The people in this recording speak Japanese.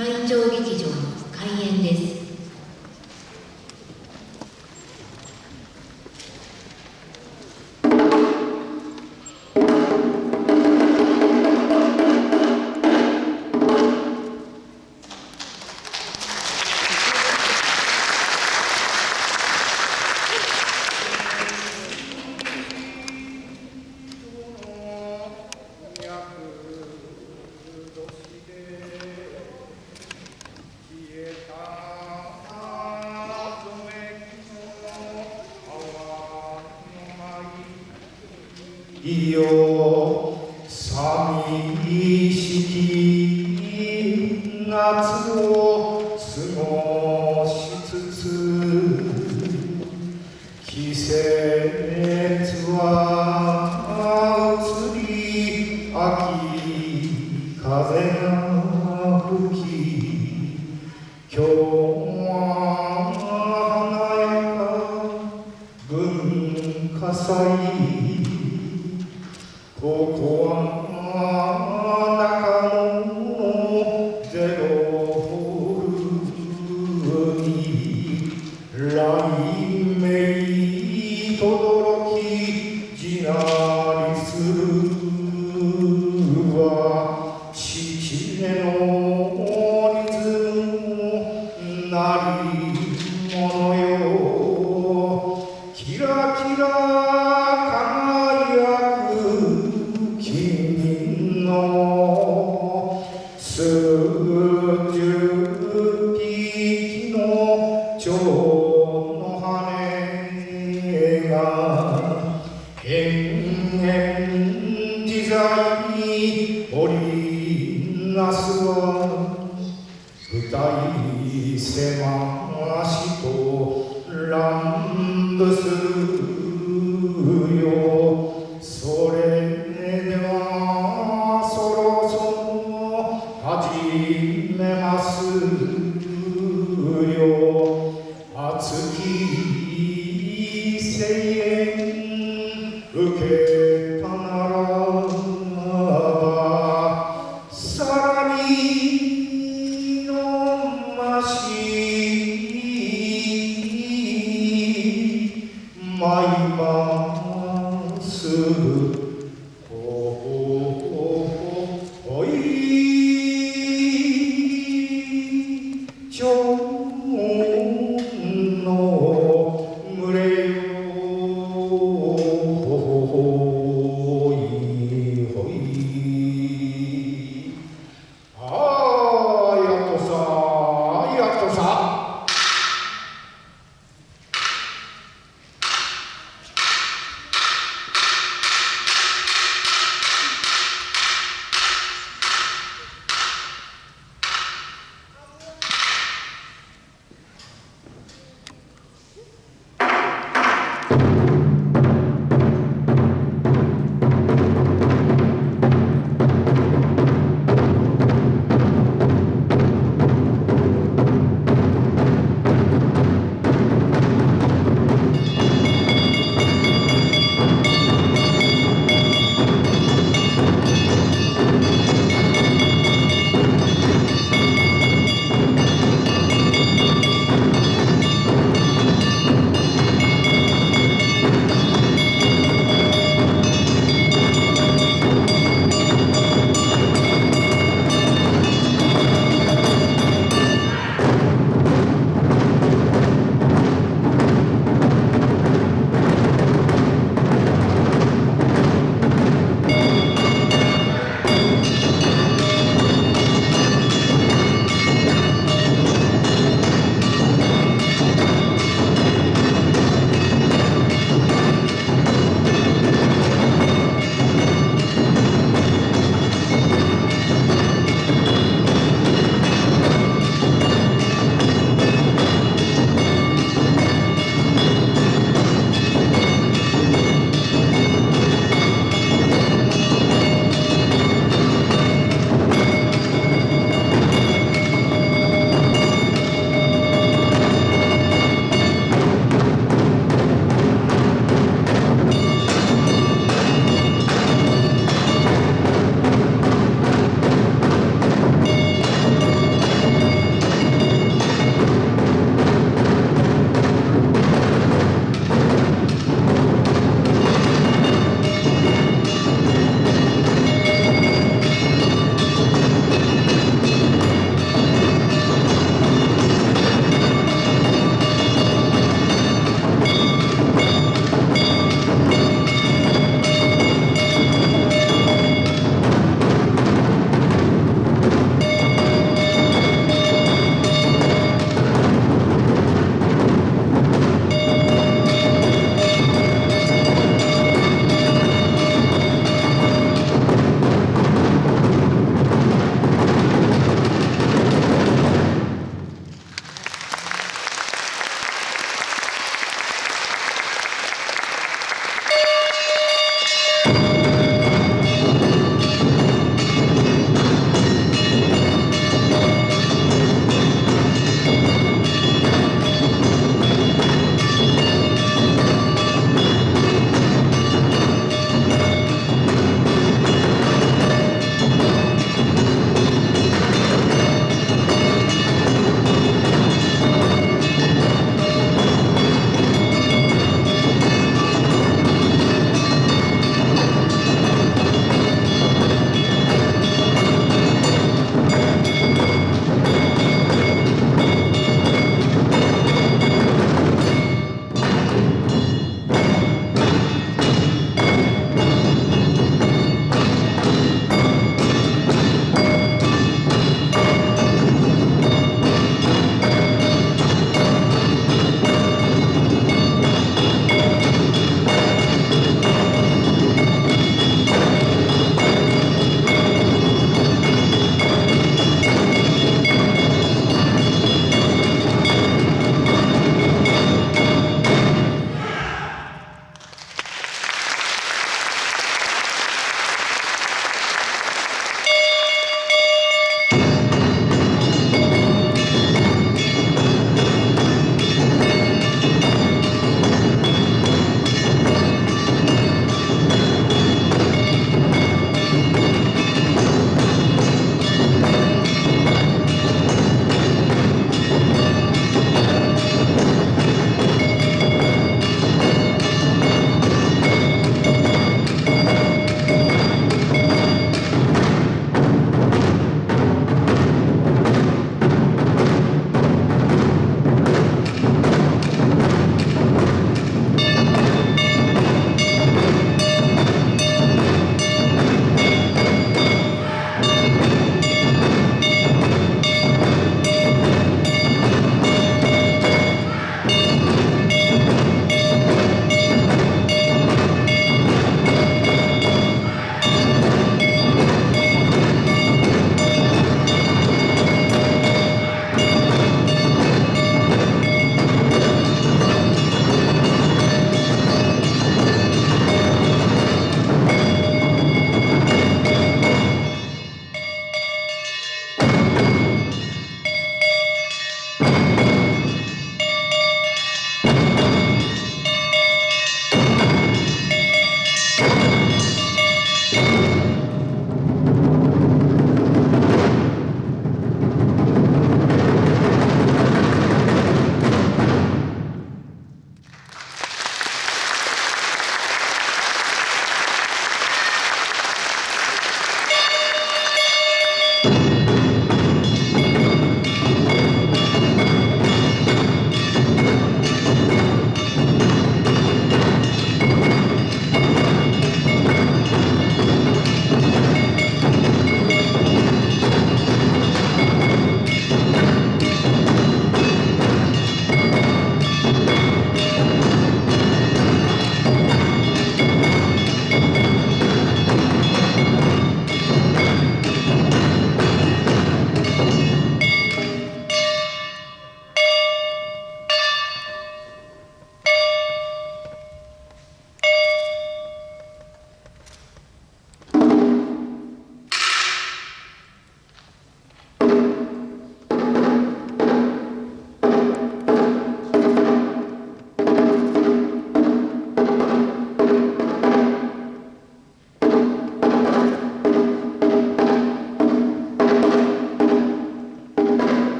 毎朝劇場の開演です。He said. わしと乱舞す